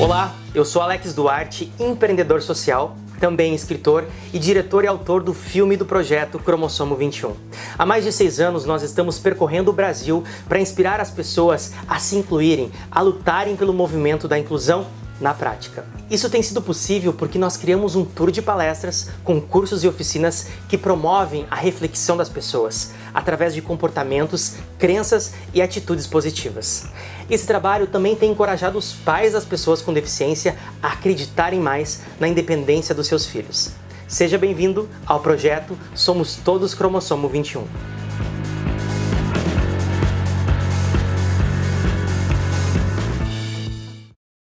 Olá, eu sou Alex Duarte, empreendedor social, também escritor e diretor e autor do filme do projeto Cromossomo 21. Há mais de seis anos nós estamos percorrendo o Brasil para inspirar as pessoas a se incluírem, a lutarem pelo movimento da inclusão na prática. Isso tem sido possível porque nós criamos um tour de palestras, com cursos e oficinas que promovem a reflexão das pessoas, através de comportamentos, crenças e atitudes positivas. Esse trabalho também tem encorajado os pais das pessoas com deficiência a acreditarem mais na independência dos seus filhos. Seja bem-vindo ao projeto Somos Todos Cromossomo 21.